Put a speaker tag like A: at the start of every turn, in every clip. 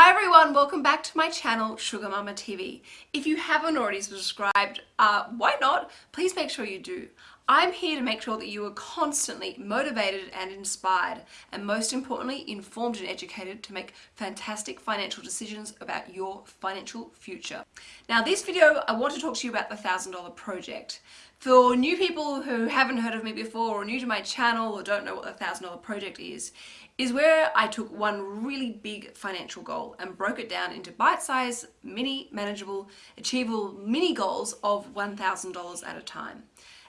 A: Hi everyone, welcome back to my channel Sugar Mamma TV. If you haven't already subscribed, uh, why not? Please make sure you do. I'm here to make sure that you are constantly motivated and inspired and most importantly informed and educated to make fantastic financial decisions about your financial future. Now this video I want to talk to you about the $1,000 project. For new people who haven't heard of me before or new to my channel or don't know what the $1,000 project is, is where I took one really big financial goal and broke it down into bite-sized, mini, manageable, achievable mini goals of $1,000 at a time.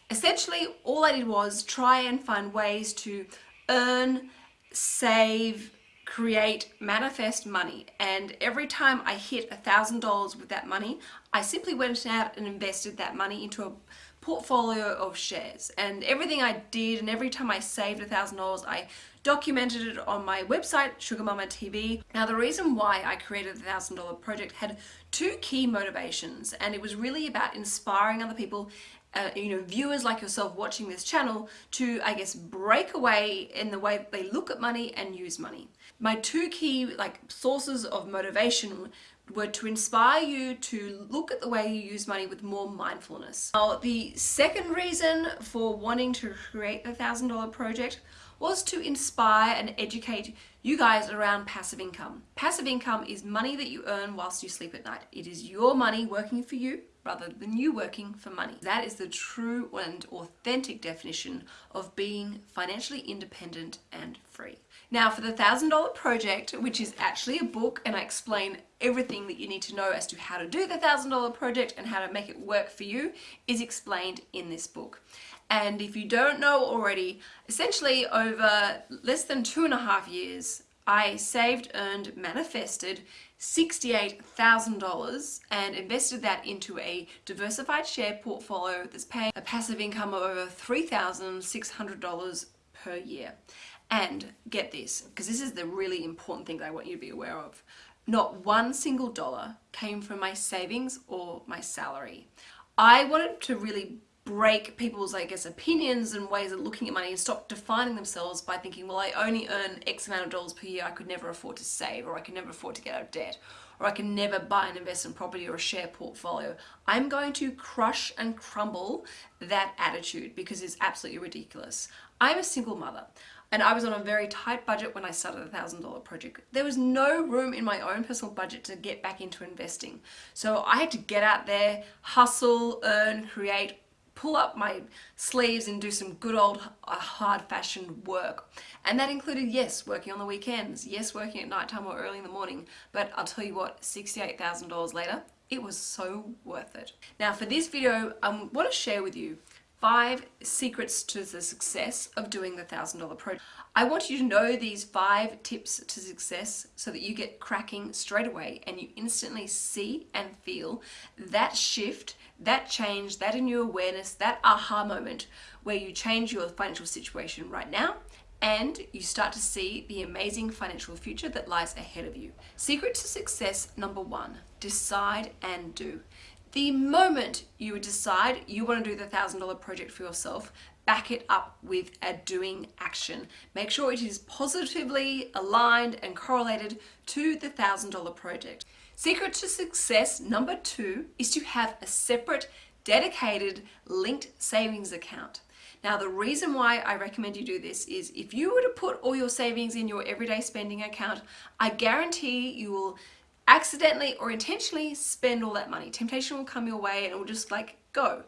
A: Essentially, all I did was try and find ways to earn, save, create, manifest money. And every time I hit a $1,000 with that money, I simply went out and invested that money into a portfolio of shares. And everything I did and every time I saved a $1,000, I documented it on my website, Sugar Mamma TV. Now the reason why I created the $1,000 project had two key motivations and it was really about inspiring other people uh, you know, viewers like yourself watching this channel to, I guess, break away in the way that they look at money and use money. My two key like sources of motivation were to inspire you to look at the way you use money with more mindfulness. Now, the second reason for wanting to create the $1,000 project was to inspire and educate you guys around passive income. Passive income is money that you earn whilst you sleep at night. It is your money working for you rather than you working for money. That is the true and authentic definition of being financially independent and free. Now for the $1,000 project, which is actually a book and I explain everything that you need to know as to how to do the $1,000 project and how to make it work for you is explained in this book. And if you don't know already, essentially over less than two and a half years, I saved, earned, manifested $68,000 and invested that into a diversified share portfolio that's paying a passive income of over $3,600 per year. And get this, because this is the really important thing that I want you to be aware of. Not one single dollar came from my savings or my salary. I wanted to really break people's, I guess, opinions and ways of looking at money and stop defining themselves by thinking, well, I only earn X amount of dollars per year, I could never afford to save, or I can never afford to get out of debt, or I can never buy an investment property or a share portfolio. I'm going to crush and crumble that attitude because it's absolutely ridiculous. I'm a single mother and I was on a very tight budget when I started a thousand dollar project. There was no room in my own personal budget to get back into investing. So I had to get out there, hustle, earn, create, pull up my sleeves and do some good old uh, hard fashioned work. And that included, yes, working on the weekends, yes, working at night time or early in the morning. But I'll tell you what, $68,000 later, it was so worth it. Now for this video, I want to share with you five secrets to the success of doing the $1,000 project. I want you to know these five tips to success so that you get cracking straight away and you instantly see and feel that shift, that change, that new awareness, that aha moment where you change your financial situation right now and you start to see the amazing financial future that lies ahead of you. Secret to success number one, decide and do. The moment you decide you want to do the $1,000 project for yourself, back it up with a doing action. Make sure it is positively aligned and correlated to the $1,000 project. Secret to success number two is to have a separate, dedicated, linked savings account. Now the reason why I recommend you do this is if you were to put all your savings in your everyday spending account, I guarantee you will accidentally or intentionally spend all that money. Temptation will come your way and it will just like go.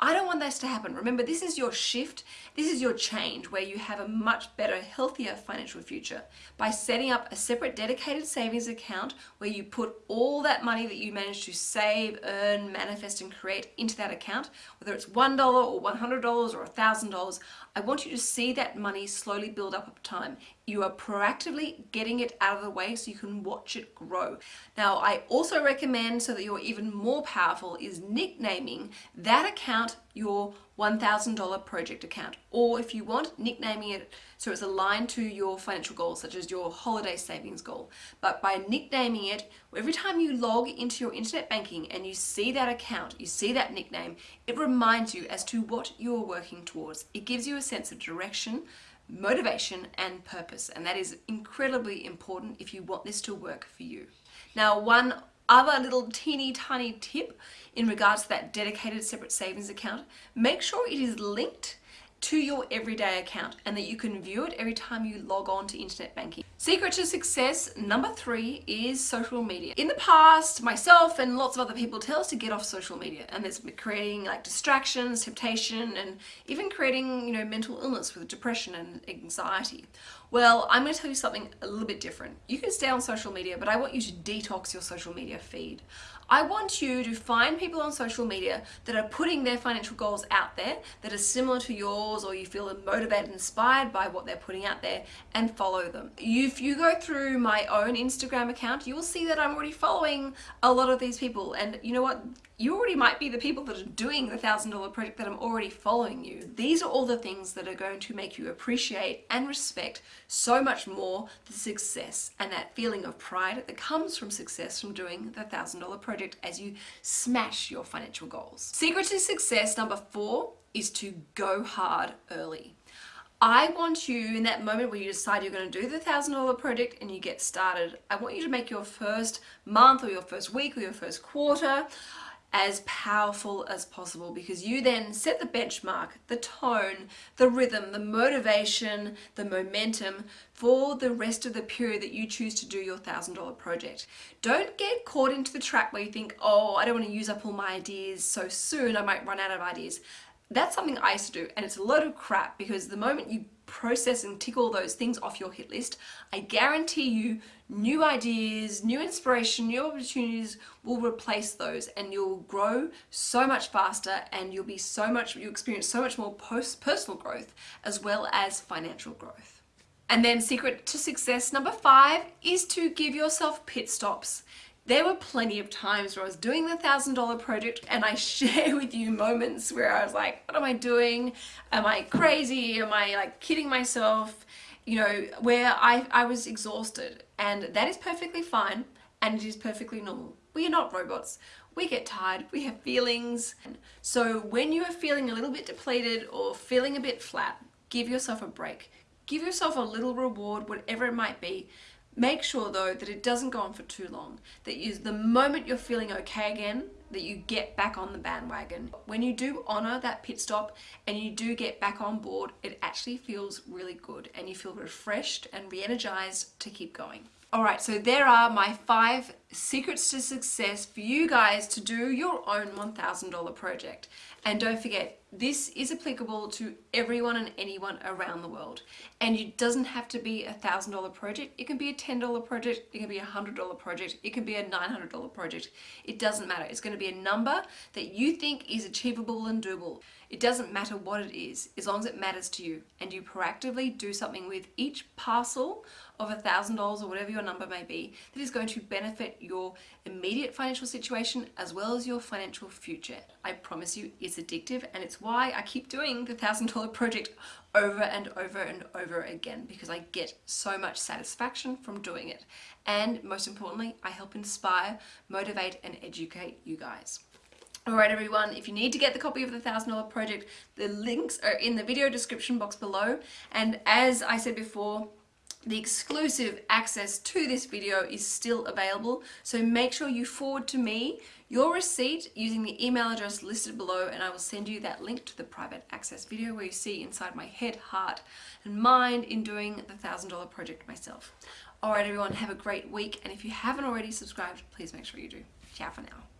A: I don't want this to happen. Remember, this is your shift. This is your change where you have a much better, healthier financial future by setting up a separate dedicated savings account where you put all that money that you manage to save, earn, manifest, and create into that account, whether it's $1 or $100 or $1,000. I want you to see that money slowly build up over time. You are proactively getting it out of the way so you can watch it grow. Now, I also recommend so that you're even more powerful is nicknaming that account your $1,000 project account. Or if you want, nicknaming it so it's aligned to your financial goals, such as your holiday savings goal. But by nicknaming it, every time you log into your internet banking and you see that account, you see that nickname, it reminds you as to what you're working towards. It gives you a sense of direction, motivation and purpose. And that is incredibly important if you want this to work for you. Now, one other little teeny tiny tip in regards to that dedicated separate savings account, make sure it is linked to your everyday account and that you can view it every time you log on to internet banking. Secret to success number three is social media. In the past, myself and lots of other people tell us to get off social media and it's creating like distractions, temptation, and even creating, you know, mental illness with depression and anxiety. Well, I'm going to tell you something a little bit different. You can stay on social media, but I want you to detox your social media feed. I want you to find people on social media that are putting their financial goals out there that are similar to yours or you feel motivated inspired by what they're putting out there and follow them. If you go through my own Instagram account, you will see that I'm already following a lot of these people and you know what? You already might be the people that are doing the $1,000 project that I'm already following you. These are all the things that are going to make you appreciate and respect so much more the success and that feeling of pride that comes from success from doing the $1,000 project as you smash your financial goals. Secret to success number four is to go hard early. I want you in that moment where you decide you're going to do the $1,000 project and you get started, I want you to make your first month or your first week or your first quarter as powerful as possible because you then set the benchmark, the tone, the rhythm, the motivation, the momentum for the rest of the period that you choose to do your $1,000 project. Don't get caught into the trap where you think, oh, I don't want to use up all my ideas so soon, I might run out of ideas. That's something I used to do and it's a load of crap because the moment you process and tick all those things off your hit list, I guarantee you new ideas, new inspiration, new opportunities will replace those and you'll grow so much faster and you'll be so much, you experience so much more post personal growth as well as financial growth. And then secret to success number five is to give yourself pit stops. There were plenty of times where I was doing the $1,000 project and I share with you moments where I was like, what am I doing? Am I crazy? Am I like kidding myself? You know, where I, I was exhausted and that is perfectly fine and it is perfectly normal. We are not robots. We get tired, we have feelings. So when you are feeling a little bit depleted or feeling a bit flat, give yourself a break. Give yourself a little reward, whatever it might be, Make sure though that it doesn't go on for too long, that you, the moment you're feeling okay again, that you get back on the bandwagon. When you do honor that pit stop and you do get back on board, it actually feels really good and you feel refreshed and re-energized to keep going. All right, so there are my five secrets to success for you guys to do your own $1,000 project. And don't forget, this is applicable to everyone and anyone around the world. And it doesn't have to be a $1,000 project. It can be a $10 project, it can be a $100 project, it can be a $900 project. It doesn't matter. It's going to be a number that you think is achievable and doable. It doesn't matter what it is, as long as it matters to you and you proactively do something with each parcel of a thousand dollars or whatever your number may be that is going to benefit your immediate financial situation as well as your financial future. I promise you it's addictive and it's why I keep doing the thousand dollar project over and over and over again because I get so much satisfaction from doing it and most importantly I help inspire, motivate and educate you guys. Alright everyone, if you need to get the copy of the $1,000 project, the links are in the video description box below. And as I said before, the exclusive access to this video is still available. So make sure you forward to me your receipt using the email address listed below and I will send you that link to the private access video where you see inside my head, heart and mind in doing the $1,000 project myself. Alright everyone, have a great week and if you haven't already subscribed, please make sure you do. Ciao for now.